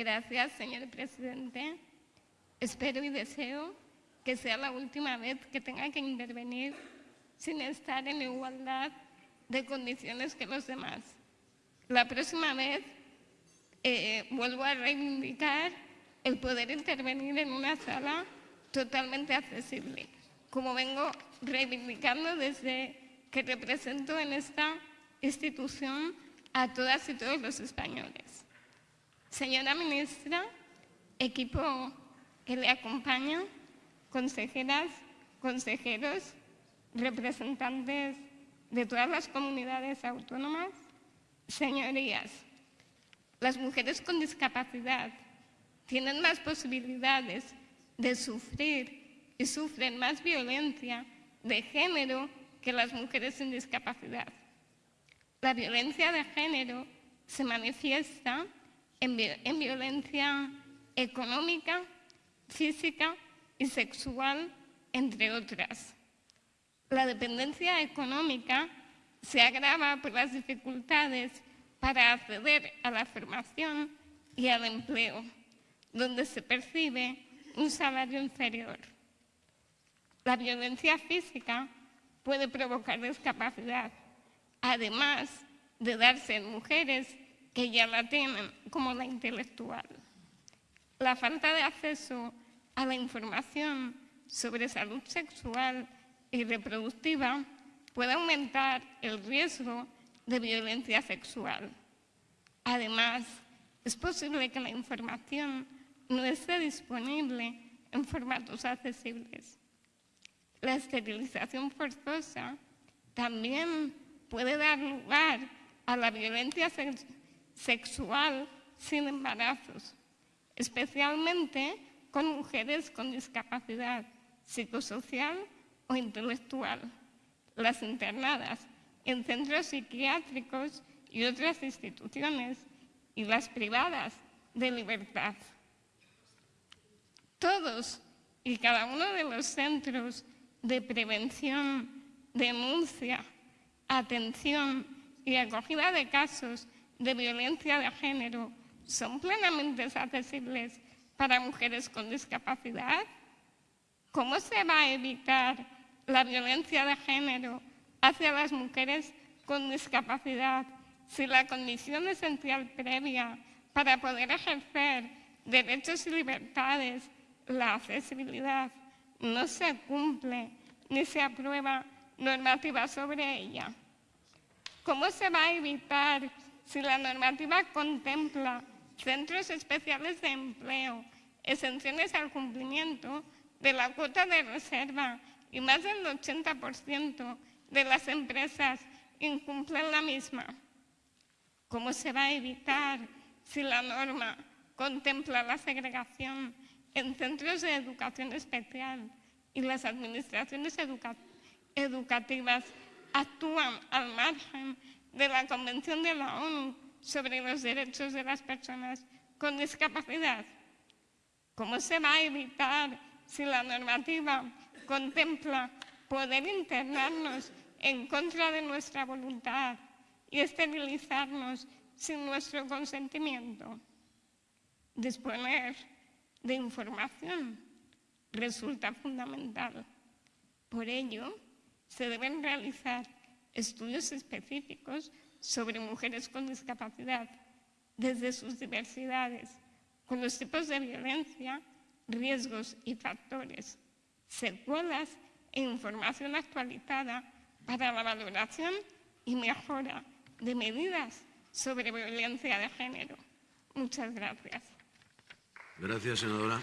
Gracias, señor presidente. Espero y deseo que sea la última vez que tenga que intervenir sin estar en igualdad de condiciones que los demás. La próxima vez eh, vuelvo a reivindicar el poder intervenir en una sala totalmente accesible, como vengo reivindicando desde que represento en esta institución a todas y todos los españoles. Señora ministra, equipo que le acompaña, consejeras, consejeros, representantes de todas las comunidades autónomas, señorías, las mujeres con discapacidad tienen más posibilidades de sufrir y sufren más violencia de género que las mujeres sin discapacidad. La violencia de género se manifiesta en, en violencia económica, física y sexual, entre otras. La dependencia económica se agrava por las dificultades para acceder a la formación y al empleo, donde se percibe un salario inferior. La violencia física puede provocar discapacidad, además de darse en mujeres que ya la tienen, como la intelectual. La falta de acceso a la información sobre salud sexual y reproductiva puede aumentar el riesgo de violencia sexual. Además, es posible que la información no esté disponible en formatos accesibles. La esterilización forzosa también puede dar lugar a la violencia sexual sin embarazos, especialmente con mujeres con discapacidad psicosocial o intelectual, las internadas en centros psiquiátricos y otras instituciones y las privadas de libertad. Todos y cada uno de los centros de prevención, denuncia, atención y acogida de casos de violencia de género son plenamente accesibles para mujeres con discapacidad? ¿Cómo se va a evitar la violencia de género hacia las mujeres con discapacidad si la condición esencial previa para poder ejercer derechos y libertades, la accesibilidad, no se cumple ni se aprueba normativa sobre ella? ¿Cómo se va a evitar si la normativa contempla centros especiales de empleo, exenciones al cumplimiento de la cuota de reserva y más del 80% de las empresas incumplen la misma? ¿Cómo se va a evitar si la norma contempla la segregación en centros de educación especial y las administraciones educativas actúan al margen de la Convención de la ONU sobre los derechos de las personas con discapacidad? ¿Cómo se va a evitar si la normativa contempla poder internarnos en contra de nuestra voluntad y esterilizarnos sin nuestro consentimiento? Disponer de información resulta fundamental. Por ello, se deben realizar estudios específicos sobre mujeres con discapacidad desde sus diversidades, con los tipos de violencia, riesgos y factores, secuelas e información actualizada para la valoración y mejora de medidas sobre violencia de género. Muchas gracias. Gracias, senadora.